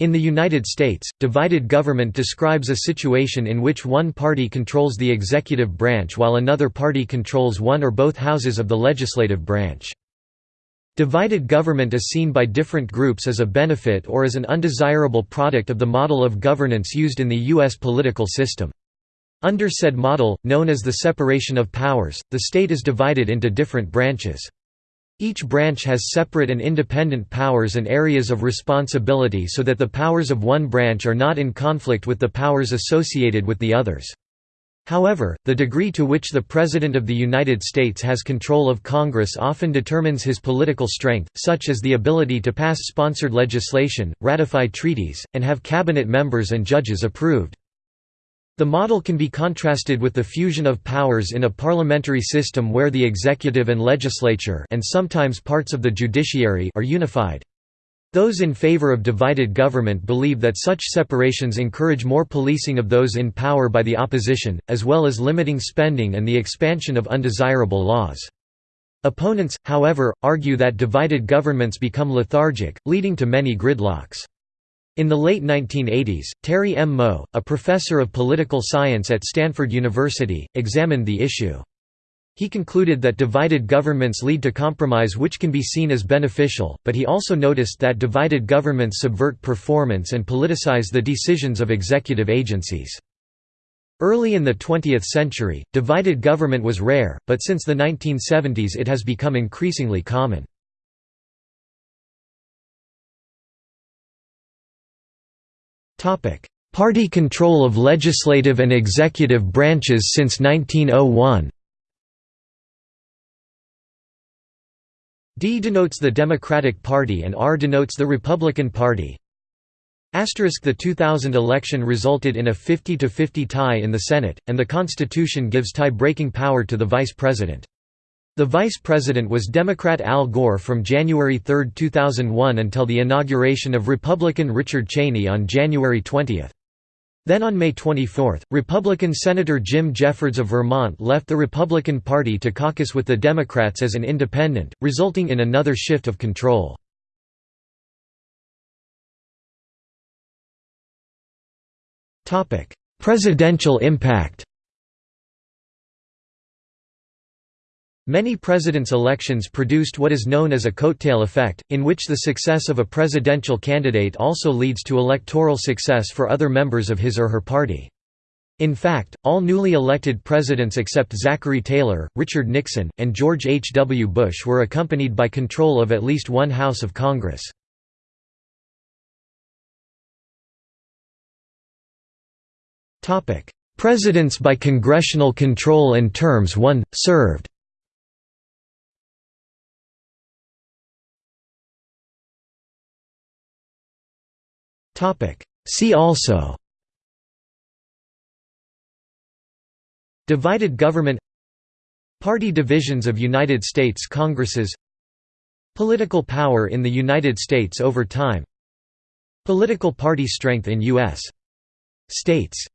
In the United States, divided government describes a situation in which one party controls the executive branch while another party controls one or both houses of the legislative branch. Divided government is seen by different groups as a benefit or as an undesirable product of the model of governance used in the U.S. political system. Under said model, known as the separation of powers, the state is divided into different branches. Each branch has separate and independent powers and areas of responsibility so that the powers of one branch are not in conflict with the powers associated with the others. However, the degree to which the President of the United States has control of Congress often determines his political strength, such as the ability to pass sponsored legislation, ratify treaties, and have cabinet members and judges approved. The model can be contrasted with the fusion of powers in a parliamentary system where the executive and legislature and sometimes parts of the judiciary are unified. Those in favor of divided government believe that such separations encourage more policing of those in power by the opposition, as well as limiting spending and the expansion of undesirable laws. Opponents, however, argue that divided governments become lethargic, leading to many gridlocks. In the late 1980s, Terry M. Moe, a professor of political science at Stanford University, examined the issue. He concluded that divided governments lead to compromise which can be seen as beneficial, but he also noticed that divided governments subvert performance and politicize the decisions of executive agencies. Early in the 20th century, divided government was rare, but since the 1970s it has become increasingly common. Party control of legislative and executive branches since 1901 D denotes the Democratic Party and R denotes the Republican Party. The 2000 election resulted in a 50–50 tie in the Senate, and the Constitution gives tie-breaking power to the Vice President. The vice president was Democrat Al Gore from January 3, 2001 until the inauguration of Republican Richard Cheney on January 20. Then on May 24, Republican Senator Jim Jeffords of Vermont left the Republican Party to caucus with the Democrats as an independent, resulting in another shift of control. Presidential impact Many presidents' elections produced what is known as a coattail effect, in which the success of a presidential candidate also leads to electoral success for other members of his or her party. In fact, all newly elected presidents except Zachary Taylor, Richard Nixon, and George H. W. Bush were accompanied by control of at least one House of Congress. Presidents by congressional control and terms won, served See also. Divided government. Party divisions of United States Congresses. Political power in the United States over time. Political party strength in U.S. states